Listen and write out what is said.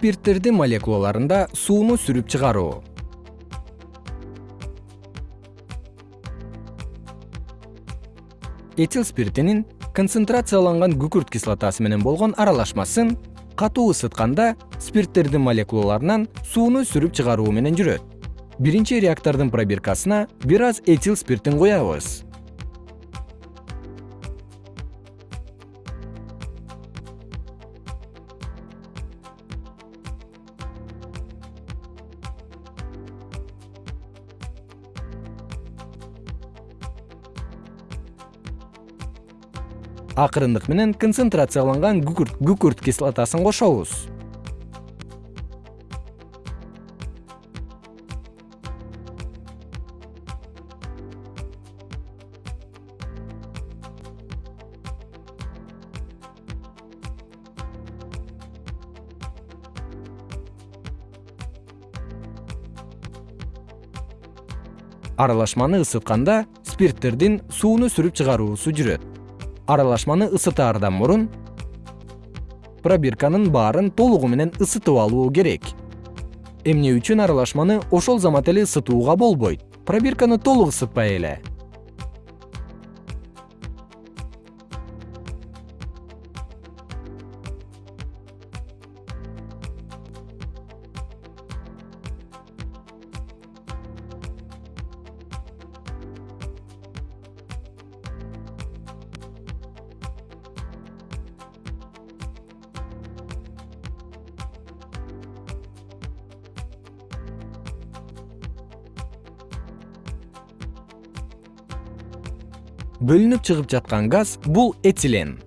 спирттердин молекулаларында сууну сүрүп чыгаруу. Этил спиртинин концентрацияланган күкүрт кислотасы менен болгон аралашмасын катуу ысытканда спирттердин молекулаларынан сууну сүрүп чыгаруу менен жүрөт. Биринчи реактордун пробиркасына бир аз этил спиртин куябыз акырындык менен концентрацияланган күкүрт кислотасын кошобуз. Аралашманы ысытканда спирттердин сууну сүрүп чыгаруусу жүрөт аралашманы ысытаардан мурун пробирканын баарын толугу менен ысытып алуу керек. Эмне үчүн аралашманы ошол замат эле ысытууга болбойт? Пробирканы толук ысытпай эле бөлүнүп чыгып жаткан газ бул этилен